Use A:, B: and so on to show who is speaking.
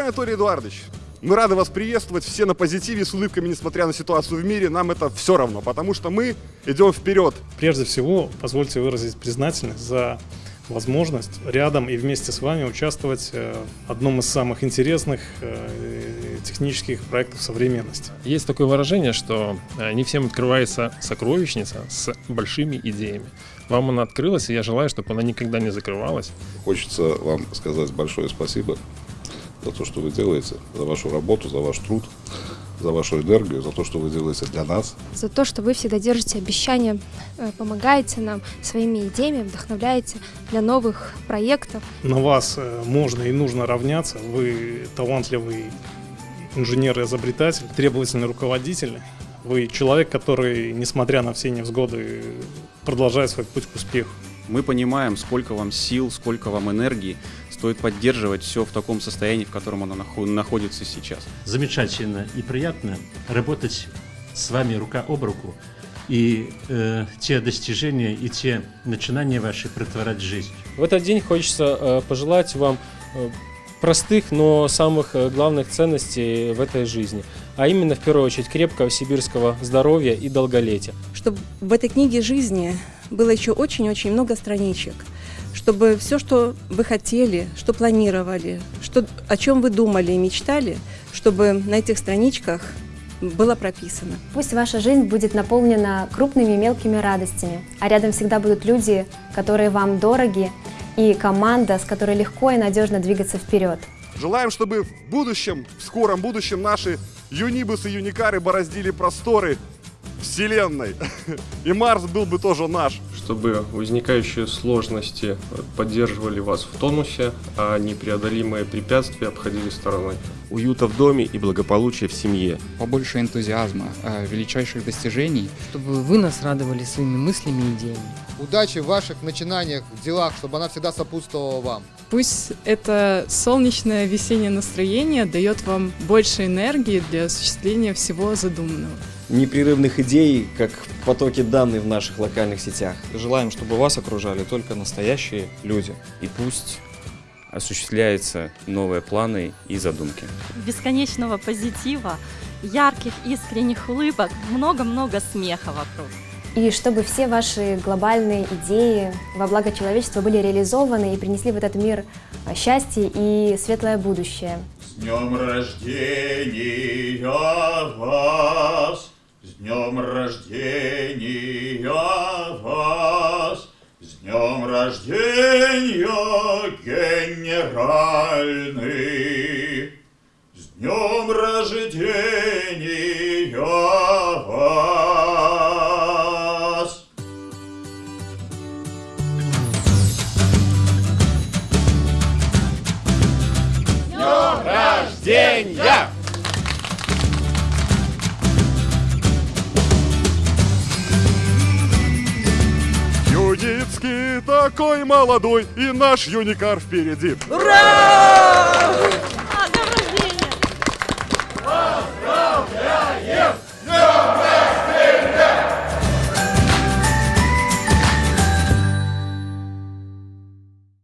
A: Анатолий Эдуардович, мы рады вас приветствовать, все на позитиве, с улыбками, несмотря на ситуацию в мире. Нам это все равно, потому что мы идем вперед.
B: Прежде всего, позвольте выразить признательность за возможность рядом и вместе с вами участвовать э, в одном из самых интересных э, технических проектов современности.
C: Есть такое выражение, что э, не всем открывается сокровищница с большими идеями. Вам она открылась, и я желаю, чтобы она никогда не закрывалась.
D: Хочется вам сказать большое спасибо за то, что вы делаете, за вашу работу, за ваш труд, за вашу энергию, за то, что вы делаете для нас.
E: За то, что вы всегда держите обещания, э, помогаете нам своими идеями, вдохновляете для новых проектов.
B: На вас э, можно и нужно равняться. Вы талантливый инженер и изобретатель, требовательный руководитель. Вы человек, который, несмотря на все невзгоды, продолжает свой путь к успеху.
F: Мы понимаем, сколько вам сил, сколько вам энергии. Стоит поддерживать все в таком состоянии, в котором оно находится сейчас.
G: Замечательно и приятно работать с вами рука об руку и э, те достижения и те начинания ваши претворять в жизнь.
C: В этот день хочется э, пожелать вам э, простых, но самых э, главных ценностей в этой жизни, а именно в первую очередь крепкого сибирского здоровья и долголетия.
H: Чтобы в этой книге жизни было еще очень-очень много страничек, чтобы все, что вы хотели, что планировали, что, о чем вы думали и мечтали, чтобы на этих страничках было прописано.
E: Пусть ваша жизнь будет наполнена крупными и мелкими радостями, а рядом всегда будут люди, которые вам дороги, и команда, с которой легко и надежно двигаться вперед.
A: Желаем, чтобы в будущем, в скором будущем наши юнибусы и юникары бороздили просторы Вселенной. И Марс был бы тоже наш.
C: Чтобы возникающие сложности поддерживали вас в тонусе, а непреодолимые препятствия обходили стороной.
F: Уюта в доме и благополучия в семье.
I: Побольше энтузиазма, а, величайших достижений.
J: Чтобы вы нас радовали своими мыслями и идеями.
K: Удачи в ваших начинаниях, в делах, чтобы она всегда сопутствовала вам.
L: Пусть это солнечное весеннее настроение дает вам больше энергии для осуществления всего задуманного
M: непрерывных идей, как потоки данных в наших локальных сетях.
N: Желаем, чтобы вас окружали только настоящие люди.
F: И пусть осуществляются новые планы и задумки.
O: Бесконечного позитива, ярких, искренних улыбок, много-много смеха вокруг.
E: И чтобы все ваши глобальные идеи во благо человечества были реализованы и принесли в этот мир счастье и светлое будущее.
P: С днем рождения вас! С днем рождения вас, с днем рождения генеральный, с днем рождения вас.
Q: Днем рождения!
A: Такой молодой, и наш юникар впереди.
Q: Ура!